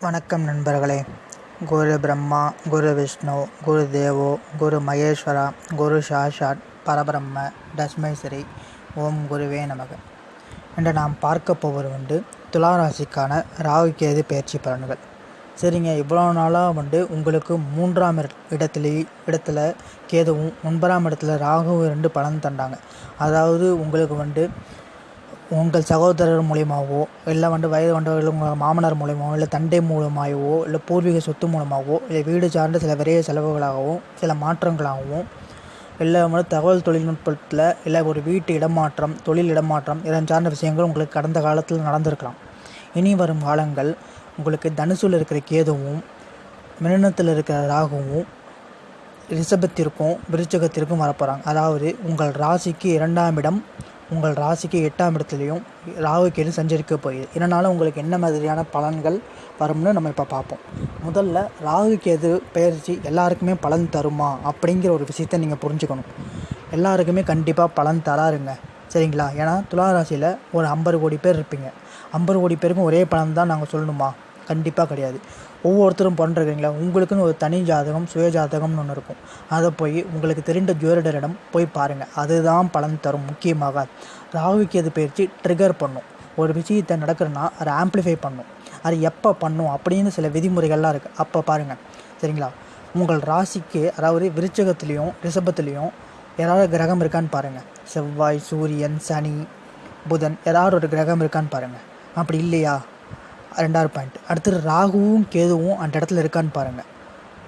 வணக்கம் நண்பர்களே. குரு பிரம்மா குரு விஷ்ணு குரு தேவோ குரு மகேஸ்வரா குரு சாஷாட் பரபிரம்ம தஸ்மேஸ்வரி ஓம் குருவே நமக. என்று நாம் பார்க்க போவது வந்து துளாராசிக்கான ராகு கேது பயிற்சி பலன்கள். சரிங்க இவ்வளோ நாளாக வந்து உங்களுக்கு மூன்றாம் இட- இடத்துல இடத்துல கேதுவும் ஒன்பதாம் இடத்துல ராகுவும் ரெண்டு பலன் தந்தாங்க. அதாவது உங்களுக்கு வந்து உங்கள் சகோதரர் மூலியமாகவோ இல்லை வந்து வயது வந்தவர்கள் உங்கள் மாமனார் மூலியமாகவோ இல்லை தந்தை மூலமாகவோ இல்லை பூர்வீக சொத்து மூலமாகவோ இல்லை வீடு சார்ந்த சில விரைய செலவுகளாகவும் சில மாற்றங்களாகவும் இல்லை வந்து தகவல் தொழில்நுட்பத்தில் இல்லை ஒரு வீட்டு இடமாற்றம் தொழில் இடமாற்றம் இதன் சார்ந்த விஷயங்கள் உங்களுக்கு கடந்த காலத்தில் நடந்திருக்கலாம். இனி வரும் காலங்கள் உங்களுக்கு தனுசுல இருக்கிற கேதுவும் மிருனத்தில் இருக்கிற ராகுவும் ரிஷபத்திற்கும் விருச்சகத்திற்கும் வரப்போகிறாங்க அதாவது உங்கள் ராசிக்கு இரண்டாம் இடம் உங்கள் ராசிக்கு எட்டாம் இடத்துலையும் ராகு கேது சஞ்சரிக்க போகுது. இதனால் உங்களுக்கு என்ன மாதிரியான பலன்கள் வரும்னு நம்ம இப்போ பார்ப்போம். முதல்ல ராகு கேது பயிற்சி எல்லாருக்குமே பலன் தருமா அப்படிங்கிற ஒரு விஷயத்தை நீங்கள் புரிஞ்சுக்கணும். எல்லாருக்குமே கண்டிப்பாக பலன் தராருங்க சரிங்களா? ஏன்னா துலா ராசியில் ஒரு ஐம்பது கோடி பேர் இருப்பீங்க. ஐம்பது கோடி பேருக்கும் ஒரே பலன் தான் நாங்கள் சொல்லணுமா? கண்டிப்பாக கிடையாது. ஒவ்வொருத்தரும் பண்ணுறீங்களா உங்களுக்குன்னு ஒரு தனி ஜாதகம் சுய ஜாதகம்னு ஒன்று இருக்கும். அதை போய் உங்களுக்கு தெரிந்த ஜோதிடரிடம் போய் பாருங்கள் அதுதான் பலன் தரும். முக்கியமாக ராகுக்கு எது பயிற்சி ட்ரிகர் பண்ணும். ஒரு விஷயத்தை நடக்கிறன்னா அதை ஆம்ப்ளிஃபை பண்ணும். அது எப்போ பண்ணும் அப்படின்னு சில விதிமுறைகள்லாம் இருக்குது அப்போ பாருங்கள் சரிங்களா? உங்கள் ராசிக்கு அதாவது விருச்சகத்துலேயும் ரிஷபத்துலேயும் ஏதாவது கிரகம் இருக்கான்னு பாருங்கள் செவ்வாய் சூரியன் சனி புதன் ஏதாவது ஒரு கிரகம் இருக்கான்னு பாருங்கள் அப்படி இல்லையா? ரெண்டாவது பாயிண்ட் அடுத்தது ராகுவும் கேதுவும் அந்த இடத்துல இருக்கான்னு பாருங்கள்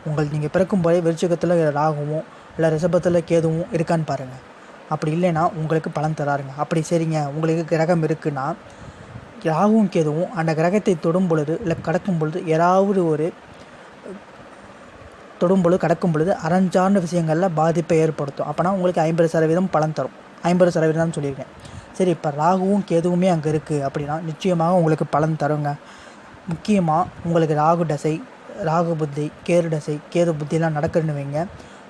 உங்கள் நீங்கள் பிறக்கும் போதே விருச்சகத்தில் ராகுவும் இல்லை ரிஷபத்தில் கேதுவும் இருக்கான்னு பாருங்கள் அப்படி இல்லைன்னா உங்களுக்கு பலன் தராருங்க. அப்படி சரிங்க. உங்களுக்கு கிரகம் இருக்குன்னா ராகுவும் கேதுவும் அந்த கிரகத்தை தொடும் பொழுது இல்லை கடக்கும் பொழுது ஏதாவது ஒரு தொடும் பொழுது கடக்கும் பொழுது அறஞ்சார்ந்த விஷயங்களில் பாதிப்பை ஏற்படுத்தும். அப்போனா உங்களுக்கு ஐம்பது சதவீதம் பலன் தரும். ஐம்பது சதவீதம் சொல்லியிருக்கேன். சரி இப்போ ராகுவும் கேதுவுமே அங்கே இருக்குது அப்படின்னா நிச்சயமாக உங்களுக்கு பலன் தருங்க. முக்கியமாக உங்களுக்கு ராகு தசை ராகு புத்தி கேது தசை கேது புத்தியெல்லாம் நடக்குதுன்னு வைங்க.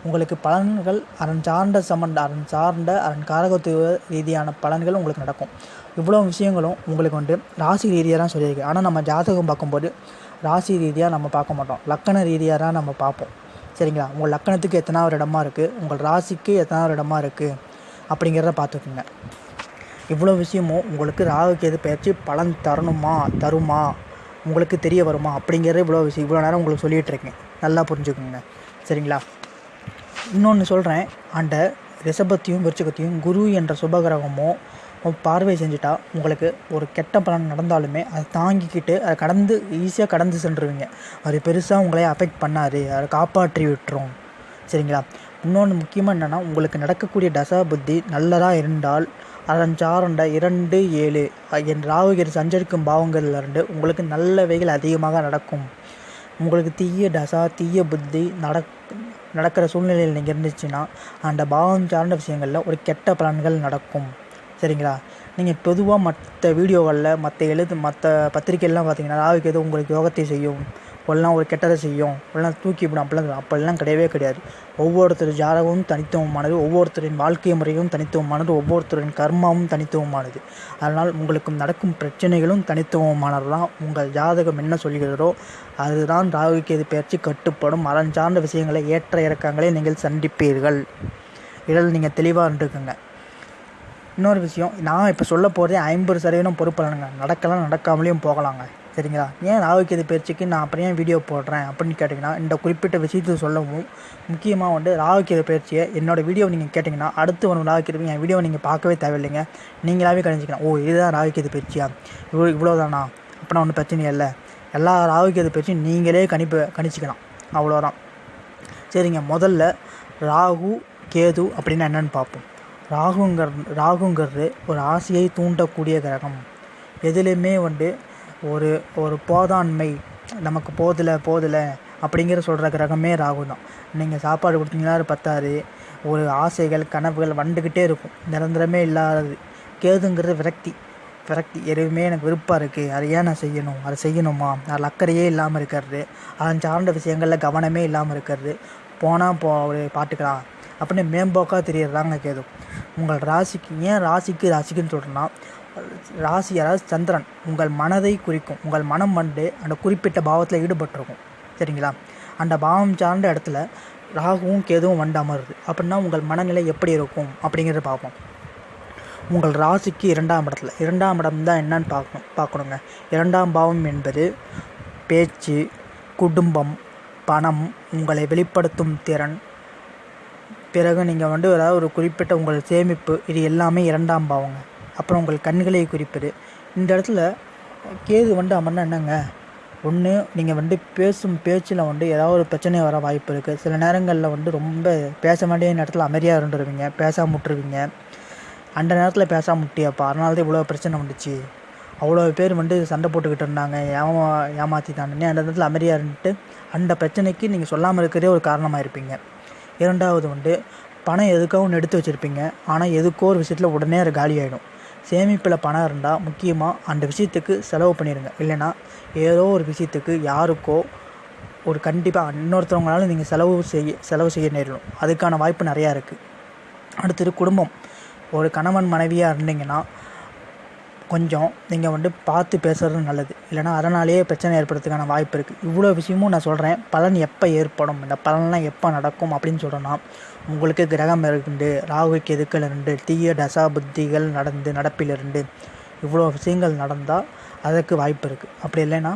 உங்களுக்கு பலன்கள் அரண் சார்ந்த சம்பந்த அரண் சார்ந்த அரண் காரகத்துவ ரீதியான பலன்கள் உங்களுக்கு நடக்கும். இவ்வளோ விஷயங்களும் உங்களுக்கு வந்து ராசி ரீதியாக தான் சொல்லியிருக்கு. ஆனால் நம்ம ஜாதகம் பார்க்கும்போது ராசி ரீதியாக நம்ம பார்க்க மாட்டோம். லக்கண ரீதியாக தான் நம்ம பார்ப்போம். சரிங்களா? உங்கள் லக்கணத்துக்கு எத்தனாவது இடமா இருக்குது உங்கள் ராசிக்கு எத்தனாவது இடமா இருக்குது அப்படிங்கிறத பார்த்துக்குங்க. இவ்வளோ விஷயமும் உங்களுக்கு ராகு பயிற்சி பலன் தரணுமா தருமா? உங்களுக்கு தெரிய வருமா? அப்படிங்கிறது இவ்வளோ விஷயம் இவ்வளோ நேரம் உங்களுக்கு சொல்லிகிட்ருக்கேன் நல்லா புரிஞ்சுக்கோங்க. சரிங்களா? இன்னொன்று சொல்கிறேன் அந்த ரிஷபத்தையும் விருச்சகத்தையும் குரு என்ற சுபகிரகமோ பார்வை செஞ்சுட்டா உங்களுக்கு ஒரு கெட்ட பலன் நடந்தாலுமே அதை தாங்கிக்கிட்டு அதை கடந்து ஈஸியாக கடந்து சென்றுருவீங்க. அது பெருசாக உங்களை அஃபெக்ட் பண்ணாது. அதை காப்பாற்றி விட்டுரும். சரிங்களா? இன்னொன்று முக்கியமாக என்னென்னா உங்களுக்கு நடக்கக்கூடிய தசா புத்தி நல்லதாக இருந்தால் அதன் இரண்டு ஏழு. என் ராகுகிரி சஞ்சரிக்கும் பாவங்கள்லேருந்து உங்களுக்கு நல்லவைகள் அதிகமாக நடக்கும். உங்களுக்கு தீய டசா தீய புத்தி நடக் நடக்கிற சூழ்நிலையில் நீங்கள் இருந்துச்சுன்னா அந்த பாவம் சார்ந்த விஷயங்களில் ஒரு கெட்ட பலன்கள் நடக்கும். சரிங்களா? நீங்கள் பொதுவாக மற்ற வீடியோகளில் மற்ற எழுது மற்ற பத்திரிகைலாம் பார்த்தீங்கன்னா ராகுக்கு எதுவும் உங்களுக்கு யோகத்தை செய்யும். எல்லாம் ஒரு கெட்டதை செய்யும். எல்லாம் தூக்கி விடும் அப்படிலாம் அப்படிலாம் கிடையவே கிடையாது. ஒவ்வொருத்தர் ஜாதகமும் தனித்துவமானது. ஒவ்வொருத்தரின் வாழ்க்கை முறையும் தனித்துவமானது. ஒவ்வொருத்தரின் கர்மாவும் தனித்துவமானது. அதனால் உங்களுக்கு நடக்கும் பிரச்சனைகளும் தனித்துவமானது தான் உங்கள் ஜாதகம் என்ன சொல்கிறதோ அதுதான் ராகுகேது பயிற்சி கட்டுப்படும். அதன் சார்ந்த விஷயங்களை ஏற்ற இறக்கங்களை நீங்கள் சந்திப்பீர்கள். இதில் நீங்கள் தெளிவாக இருந்துக்குங்க. இன்னொரு விஷயம் நான் இப்போ சொல்ல போகிறதே ஐம்பது சதவீதம் பொறுப்பலனுங்க நடக்கலாம் நடக்காமலேயும் போகலாங்க. சரிங்களா ஏன் ராகுகேது பயிற்சிக்கு நான் அப்புறம் ஏன் வீடியோ போடுறேன் அப்படின்னு கேட்டிங்கன்னா இந்த குறிப்பிட்ட விஷயத்தை சொல்லவும் முக்கியமாக வந்து ராகுகேது பயிற்சியை என்னோடய வீடியோ நீங்கள் கேட்டிங்கன்னா அடுத்து வரும் ராகுகேது என் வீடியோ நீங்கள் பார்க்கவே தேவையில்லைங்க. நீங்களாவே கணிச்சிக்கலாம் ஓ இதுதான் ராகுகேது பயிற்சியா இவ்வளோ இவ்வளோதானா? அப்படின்னா ஒன்றும் பிரச்சனை இல்லை. எல்லா ராகுகேது பயிற்சியும் நீங்களே கணிப்பு கணிச்சிக்கலாம். அவ்வளோதான். சரிங்க. முதல்ல ராகு கேது அப்படின்னா என்னென்னு பார்ப்போம். ராகுங்கிற ராகுங்கிறது ஒரு ஆசையை தூண்டக்கூடிய கிரகம். எதுலேயுமே வந்து ஒரு ஒரு போதாண்மை நமக்கு போதலை போதலை அப்படிங்கிற சொல்கிற கிரகமே ராகு தான். நீங்கள் சாப்பாடு கொடுத்தீங்கன்னா அது பத்தாது. ஒரு ஆசைகள் கனவுகள் வந்துக்கிட்டே இருக்கும். நிரந்தரமே இல்லாதது. கேதுங்கிறது விரக்தி. விரக்தி. எதுவுமே எனக்கு விருப்பம் இருக்குது அதை ஏன் நான் செய்யணும்? அதை செய்யணுமா? அதில் அக்கறையே இல்லாமல் இருக்கிறது. அதன் சார்ந்த விஷயங்களில் கவனமே இல்லாமல் இருக்கிறது. போனால் போ ஒரு பாட்டுக்கலாம். அப்படின்னு மேம்போக்காக தெரியறதாங்க கேது. உங்கள் ராசிக்கு ஏன் ராசிக்கு ராசிக்குன்னு சொல்கிறேன்னா ராசி அதாவது சந்திரன் உங்கள் மனதை குறிக்கும். உங்கள் மனம் வந்து அந்த குறிப்பிட்ட பாவத்தில் ஈடுபட்டிருக்கும். சரிங்களா? அந்த பாவம் சார்ந்த இடத்துல ராகுவும் கேதுவும் வண்டாமல் அமருது. அப்படின்னா உங்கள் மனநிலை எப்படி இருக்கும் அப்படிங்கிறத பார்ப்போம். உங்கள் ராசிக்கு இரண்டாம் இடத்துல. இரண்டாம் இடம் தான் என்னன்னு பார்க்கணும். பார்க்கணுங்க. இரண்டாம் பாவம் என்பது பேச்சு குடும்பம் பணம் உங்களை வெளிப்படுத்தும் திறன். பிறகு நீங்கள் வந்து ஏதாவது ஒரு குறிப்பிட்ட உங்கள் சேமிப்பு. இது எல்லாமே இரண்டாம் பாவங்க. அப்புறம் உங்கள் கண்களை குறிப்பது. இந்த இடத்துல கேது வந்து அமர்னா என்னங்க? ஒன்று நீங்கள் வந்து பேசும் பேச்சில் வந்து ஏதாவது ஒரு பிரச்சனை வர வாய்ப்பு இருக்குது சில நேரங்களில் வந்து ரொம்ப பேச வேண்டிய நேரத்தில் அமைதியாக இருந்துருவீங்க பேசாம விட்டுருவீங்க அந்த நேரத்தில் பேசாம முட்டியாப்பா அதனால தான் இவ்வளோ பிரச்சனை வந்துச்சு. அவ்வளோ பேர் வந்து சண்டை போட்டுக்கிட்டு இருந்தாங்க ஏமா ஏமாற்றிட்டானே அந்த நேரத்தில் அமைதியாக இருந்துட்டு அந்த பிரச்சனைக்கு நீங்கள் சொல்லாமல் இருக்கிறதே ஒரு காரணமாக இருப்பீங்க. இரண்டாவது வந்து பணம் எதுக்காகவும் ஒன்று எடுத்து வச்சுருப்பீங்க. ஆனால் எதுக்கோ ஒரு விஷயத்தில் உடனே அது காலி ஆகிடும் சேமிப்பில் பணம் இருந்தால் முக்கியமாக அந்த விஷயத்துக்கு செலவு பண்ணிடுங்க இல்லைன்னா ஏதோ ஒரு விஷயத்துக்கு யாருக்கோ ஒரு கண்டிப்பாக இன்னொருத்தவங்களால நீங்கள் செலவு செய்ய செலவு செய்ய நேரிடும். அதுக்கான வாய்ப்பு நிறையா இருக்குது அடுத்தது குடும்பம். ஒரு கணவன் மனைவியாக இருந்தீங்கன்னா கொஞ்சம் நீங்கள் வந்து பார்த்து பேசுகிறது நல்லது. இல்லைனா அதனாலேயே பிரச்சனை ஏற்படுறதுக்கான வாய்ப்பு இருக்குது இவ்வளோ விஷயமும் நான் சொல்கிறேன் பலன் எப்போ ஏற்படும்? இந்த பலன்லாம் எப்போ நடக்கும் அப்படின்னு சொல்கிறேன்னா உங்களுக்கு கிரகம் இருந்து ராகு கெதுக்கள் இருந்து தீய தசா புத்திகள் நடந்து நடப்பில் இருந்து இவ்வளோ விஷயங்கள் நடந்தால் அதற்கு வாய்ப்பு இருக்குது அப்படி இல்லைன்னா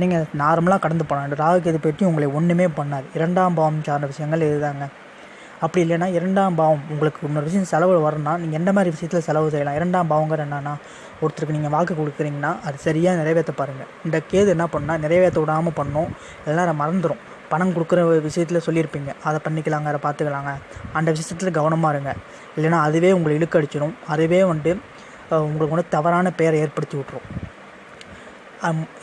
நீங்கள் நார்மலாக கடந்து போகலாம். ராகு கேது பற்றி உங்களை ஒன்றுமே பண்ணாது. இரண்டாம் பாவம் சார்ந்த விஷயங்கள் இதுதாங்க. அப்படி இல்லைன்னா இரண்டாம் பாவம் உங்களுக்கு இன்னொரு விஷயம் செலவு வரணும்னா நீங்கள் எந்த மாதிரி விஷயத்தில் செலவு செய்யலாம்? இரண்டாம் பாவங்கிற என்னன்னா ஒருத்தருக்கு நீங்கள் வாக்கு கொடுக்குறீங்கன்னா அது சரியாக நிறைவேற்ற பாருங்கள் இந்த கேது என்ன பண்ணால் நிறைவேற்ற விடாமல் பண்ணும். எல்லாரும் மறந்துடும் பணம் கொடுக்குற விஷயத்தில் சொல்லியிருப்பீங்க. அதை பண்ணிக்கலாங்க அதை பார்த்துக்கலாங்க. அந்த விஷயத்தில் கவனமாக இருங்க. இல்லைன்னா அதுவே உங்களை இழுக்கடிச்சிடும் அதுவே வந்துட்டு உங்களுக்கு வந்து தவறான பெயரை ஏற்படுத்தி விட்ரும்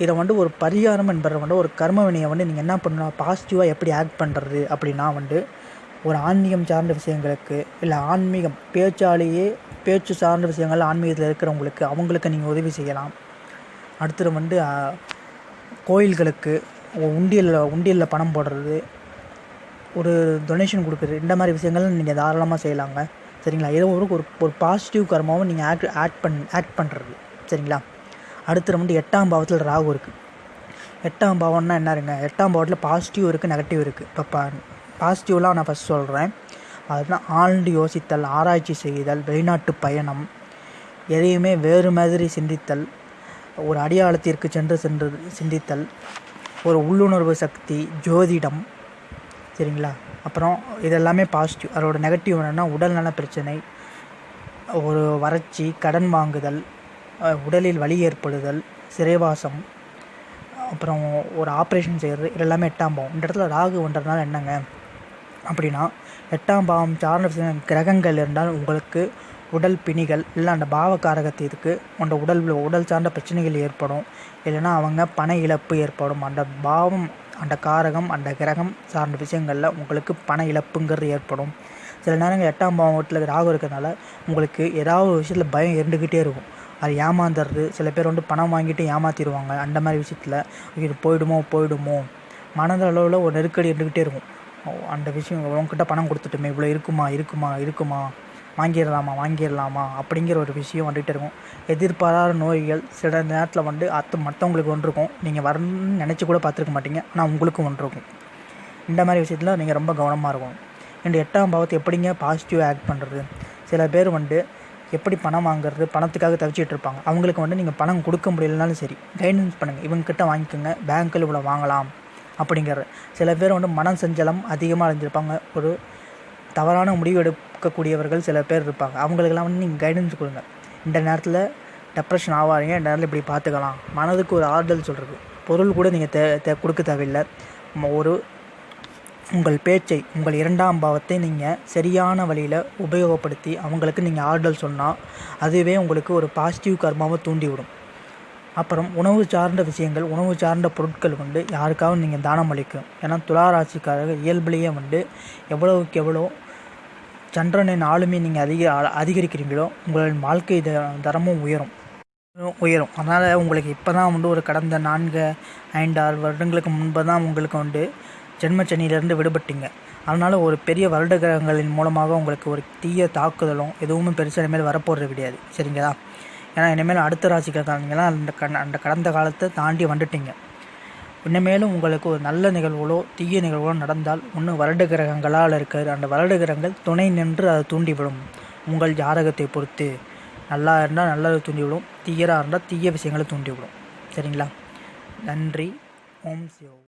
இதை வந்து ஒரு பரிகாரம் என்பதை வந்து ஒரு கர்ம வினையை வந்து நீங்கள் என்ன பண்ணணும்? பாசிட்டிவாக எப்படி ஆக்ட் பண்ணுறது அப்படின்னா வந்து ஒரு ஆன்மீகம் சார்ந்த விஷயங்களுக்கு இல்லை ஆன்மீகம் பேச்சாலேயே பேச்சு சார்ந்த விஷயங்கள் ஆன்மீகத்தில் இருக்கிறவங்களுக்கு அவங்களுக்கு நீங்கள் உதவி செய்யலாம். அடுத்தது வந்து கோயில்களுக்கு உண்டியலில் உண்டியலில் பணம் போடுறது ஒரு டொனேஷன் கொடுக்குறது இந்த மாதிரி விஷயங்கள் நீங்கள் தாராளமாக செய்யலாங்க. சரிங்களா? ஏதோ ஒரு ஒரு ஒரு பாசிட்டிவ் கர்மாவும் நீங்கள் ஆக்ட் ஆக்ட் பண் ஆக்ட் பண்ணுறது சரிங்களா? அடுத்து வந்து எட்டாம் பாவத்தில் ராகு இருக்குது எட்டாம் பாவம்னா என்ன இருங்க எட்டாம் பாவத்தில் பாசிட்டிவ் இருக்குது நெகட்டிவ் இருக்குது இப்போ பாசிட்டிவ்லாம் நான் ஃபஸ்ட் சொல்கிறேன் அதுதான் ஆழ்ந்து யோசித்தல் ஆராய்ச்சி செய்தல் வெளிநாட்டு பயணம் எதையுமே வேறு மாதிரி சிந்தித்தல் ஒரு அடையாளத்திற்கு சென்று சென்று சிந்தித்தல் ஒரு உள்ளுணர்வு சக்தி ஜோதிடம் சரிங்களா? அப்புறம் இதெல்லாமே பாசிட்டிவ் அதோட நெகட்டிவ் என்னென்னா உடல்நல பிரச்சனை ஒரு வறட்சி கடன் வாங்குதல் உடலில் வலி ஏற்படுதல் சிறைவாசம் அப்புறம் ஒரு ஆப்ரேஷன் செய்கிறது இதெல்லாமே எட்டாம் போகும் இந்த இடத்துல ராகு ஒன்றதுனால என்னங்க? அப்படின்னா எட்டாம் பாவம் சார்ந்த கிரகங்கள் இருந்தால் உங்களுக்கு உடல் பிணிகள் இல்லை அந்த பாவ காரகத்திற்கு அந்த உடல் உடல் சார்ந்த பிரச்சனைகள் ஏற்படும். இல்லைன்னா அவங்க பண இழப்பு ஏற்படும். அந்த பாவம் அந்த காரகம் அந்த கிரகம் சார்ந்த விஷயங்களில் உங்களுக்கு பண இழப்புங்கிறது ஏற்படும். சில நேரங்கள் எட்டாம் பாவம் வீட்டில் ராகு இருக்கிறதுனால உங்களுக்கு ஏதாவது ஒரு விஷயத்தில் பயம் இருந்துக்கிட்டே இருக்கும். அது ஏமாந்துடுறது சில பேர் வந்து பணம் வாங்கிட்டு ஏமாத்திடுவாங்க. அந்த மாதிரி விஷயத்தில் இது போயிடுமோ போயிடுமோ. மனதளவில் ஒரு நெருக்கடி இருந்துக்கிட்டே இருக்கும். அந்த விஷயம் உங்ககிட்ட பணம் கொடுத்துட்டுமே இவ்வளோ இருக்குமா இருக்குமா இருக்குமா வாங்கிடலாமா வாங்கிடலாமா அப்படிங்கிற ஒரு விஷயம் வந்துகிட்டே இருக்கும். எதிர்பாராத நோய்கள் சில நேரத்தில் வந்து அத்து மற்றவங்களுக்கு ஒன்று இருக்கும் நீங்கள் வரணும்னு நினச்சி கூட பார்த்துருக்க மாட்டீங்க. ஆனால் உங்களுக்கும் ஒன்று இருக்கும் இந்த மாதிரி விஷயத்தில் நீங்கள் ரொம்ப கவனமாக இருக்கணும். இந்த எட்டாம் பாவத்தை எப்படிங்க பாசிட்டிவ் ஆக்ட் பண்ணுறது சில பேர் வந்து எப்படி பணம் வாங்குறது பணத்துக்காக தவிச்சிட்டு இருப்பாங்க. அவங்களுக்கு வந்து நீங்கள் பணம் கொடுக்க முடியலனாலும் சரி கைடன்ஸ் பண்ணுங்கள் இவங்ககிட்ட வாங்கிக்கோங்க. பேங்க்கில் இவ்வளோ வாங்கலாம். அப்படிங்கிற சில பேர் வந்து மனம் சஞ்சலம் அதிகமாக அடைஞ்சிருப்பாங்க. ஒரு தவறான முடிவு எடுக்கக்கூடியவர்கள் சில பேர் இருப்பாங்க. அவங்களுக்கெல்லாம் வந்து நீங்கள் கைடன்ஸ் கொடுங்க. இந்த நேரத்தில் டெப்ரெஷன் ஆகாதீங்க இந்த நேரத்தில் இப்படி பார்த்துக்கலாம். மனதுக்கு ஒரு ஆறுதல் சொல்கிறது பொருள் கூட நீங்கள் தே தே கொடுக்க தேவையில்லை. ஒரு உங்கள் பேச்சை உங்கள் இரண்டாம் பாவத்தை நீங்கள் சரியான வழியில் உபயோகப்படுத்தி அவங்களுக்கு நீங்கள் ஆறுதல் சொன்னால் அதுவே உங்களுக்கு ஒரு பாசிட்டிவ் கர்மாவை தூண்டிவிடும். அப்புறம் உணவு சார்ந்த விஷயங்கள் உணவு சார்ந்த பொருட்கள் வந்து யாருக்காவது நீங்கள் தானம் அளிக்கும். ஏன்னா துளாராசிக்காரர்கள் இயல்புலேயே வந்து எவ்வளவுக்கு எவ்வளோ சந்திரனின் ஆளுமே நீங்கள் அதிக அதிகரிக்கிறீங்களோ உங்களின் வாழ்க்கை தரமும் உயரும். உயரும். அதனால் உங்களுக்கு இப்போ தான் வந்து ஒரு கடந்த நான்கு ஐந்து ஆறு வருடங்களுக்கு முன்பு தான் உங்களுக்கு வந்து ஜென்மச்சனியிலேருந்து விடுபட்டீங்க. அதனால் ஒரு பெரிய வருட கிரகங்களின் மூலமாக உங்களுக்கு ஒரு தீய தாக்குதலும் எதுவுமே பெருசாக மேல் வரப்போகிறது கிடையாது. சரிங்களா? ஏன்னா இனிமேல் அடுத்த ராசிக்காரங்களாம் அந்த கண் அந்த கடந்த காலத்தை தாண்டி வந்துட்டீங்க. இனிமேலும் உங்களுக்கு ஒரு நல்ல நிகழ்வுகளோ தீய நிகழ்வுகளோ நடந்தால் ஒன்று வருட கிரகங்களால் இருக்கிற அந்த வருட கிரகங்கள் துணை நின்று அதை தூண்டிவிடும். உங்கள் ஜாதகத்தை பொறுத்து நல்லா இருந்தால் நல்லதை தூண்டிவிடும் தீயராக இருந்தால் தீய விஷயங்களை தூண்டிவிடும். சரிங்களா? நன்றி. ஓம் சிவம்.